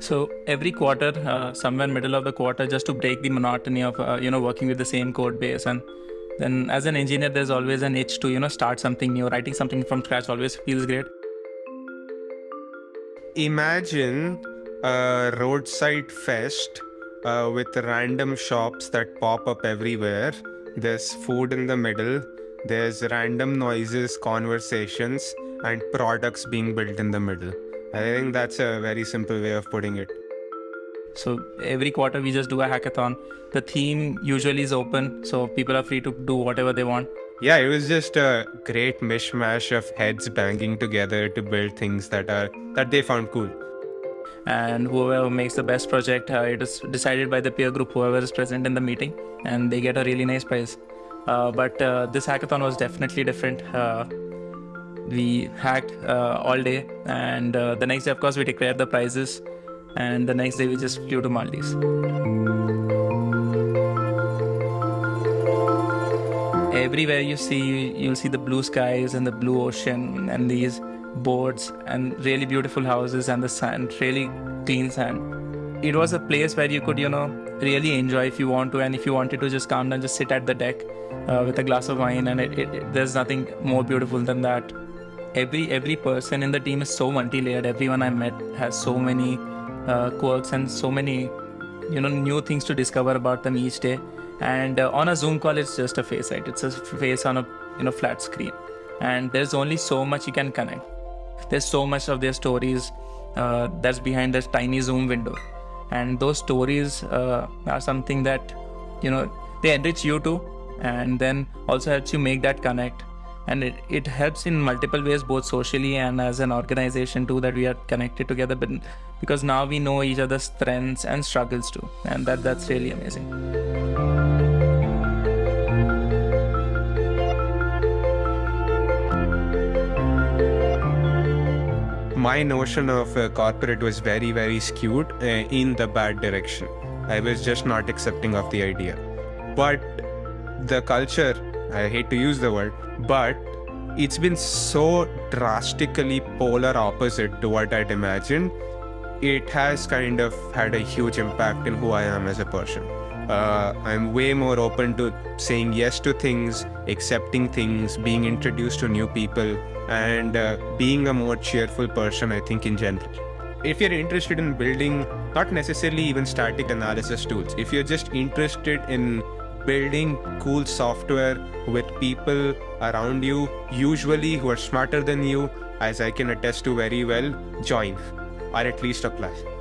So every quarter, uh, somewhere middle of the quarter, just to break the monotony of uh, you know working with the same code base, and then as an engineer, there's always an itch to you know start something new. Writing something from scratch always feels great. Imagine a roadside fest uh, with random shops that pop up everywhere. There's food in the middle. There's random noises, conversations, and products being built in the middle. I think that's a very simple way of putting it. So every quarter we just do a hackathon. The theme usually is open, so people are free to do whatever they want. Yeah, it was just a great mishmash of heads banging together to build things that are that they found cool. And whoever makes the best project, uh, it is decided by the peer group, whoever is present in the meeting, and they get a really nice prize. Uh, but uh, this hackathon was definitely different. We hacked uh, all day, and uh, the next day, of course, we declared the prizes, and the next day we just flew to Maldives. Everywhere you see, you'll see the blue skies and the blue ocean and these boards and really beautiful houses and the sand, really clean sand. It was a place where you could, you know, really enjoy if you want to, and if you wanted to just calm down, just sit at the deck uh, with a glass of wine, and it, it, it, there's nothing more beautiful than that every every person in the team is so multi-layered. Everyone i met has so many uh, quirks and so many you know new things to discover about them each day. And uh, on a zoom call it's just a face right? It's a face on a you know flat screen. And there's only so much you can connect. There's so much of their stories uh, that's behind this tiny zoom window. And those stories uh, are something that you know they enrich you too. And then also helps you make that connect and it, it helps in multiple ways both socially and as an organization too that we are connected together. But because now we know each other's strengths and struggles too. And that that's really amazing. My notion of a corporate was very very skewed uh, in the bad direction. I was just not accepting of the idea. But the culture I hate to use the word, but it's been so drastically polar opposite to what I'd imagined. It has kind of had a huge impact in who I am as a person. Uh, I'm way more open to saying yes to things, accepting things, being introduced to new people, and uh, being a more cheerful person, I think, in general. If you're interested in building, not necessarily even static analysis tools, if you're just interested in building cool software with people around you, usually who are smarter than you, as I can attest to very well, join or at least apply.